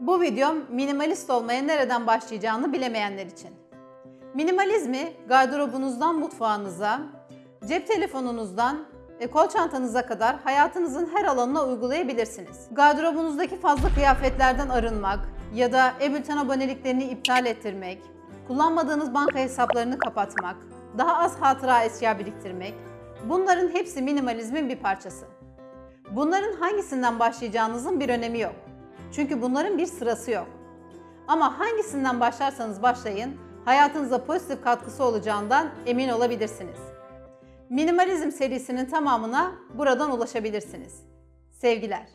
Bu videom minimalist olmaya nereden başlayacağını bilemeyenler için. Minimalizmi gardırobunuzdan mutfağınıza, cep telefonunuzdan ve kol çantanıza kadar hayatınızın her alanına uygulayabilirsiniz. Gardırobunuzdaki fazla kıyafetlerden arınmak ya da e-bülten aboneliklerini iptal ettirmek, kullanmadığınız banka hesaplarını kapatmak, daha az hatıra eşya biriktirmek, bunların hepsi minimalizmin bir parçası. Bunların hangisinden başlayacağınızın bir önemi yok. Çünkü bunların bir sırası yok. Ama hangisinden başlarsanız başlayın, hayatınıza pozitif katkısı olacağından emin olabilirsiniz. Minimalizm serisinin tamamına buradan ulaşabilirsiniz. Sevgiler.